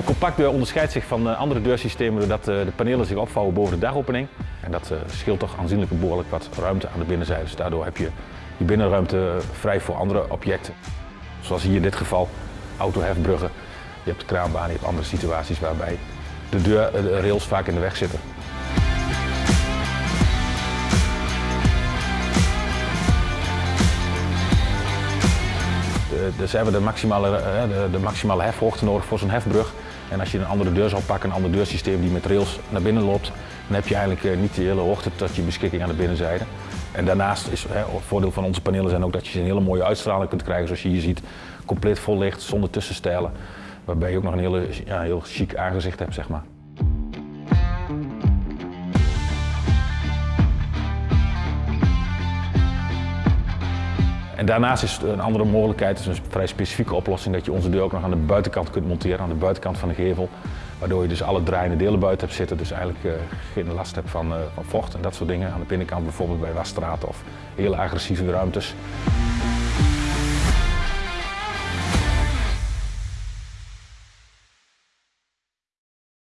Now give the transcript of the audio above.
Compactdeur onderscheidt zich van andere deursystemen doordat eh, de panelen zich opvouwen boven de dagopening. En dat eh, scheelt toch aanzienlijk behoorlijk wat ruimte aan de binnenzijde. Dus daardoor heb je je binnenruimte vrij voor andere objecten. Zoals hier in dit geval autohefbruggen. Je hebt de kraanbaan, je hebt andere situaties waarbij de, deur, de rails vaak in de weg zitten. Dus hebben de maximale, eh, de, de maximale hefhoogte nodig voor zo'n hefbrug. En als je een andere deur zou pakken, een ander deursysteem die met rails naar binnen loopt, dan heb je eigenlijk eh, niet de hele hoogte tot je beschikking aan de binnenzijde. En daarnaast is het voordeel van onze panelen zijn ook dat je een hele mooie uitstraling kunt krijgen, zoals je hier ziet. Compleet vol licht, zonder tussenstijlen. Waarbij je ook nog een hele, ja, heel chic aangezicht hebt, zeg maar. En daarnaast is een andere mogelijkheid, is een vrij specifieke oplossing, dat je onze deur ook nog aan de buitenkant kunt monteren, aan de buitenkant van de gevel. Waardoor je dus alle draaiende delen buiten hebt zitten, dus eigenlijk uh, geen last hebt van, uh, van vocht en dat soort dingen. Aan de binnenkant bijvoorbeeld bij wasstraten of hele agressieve ruimtes.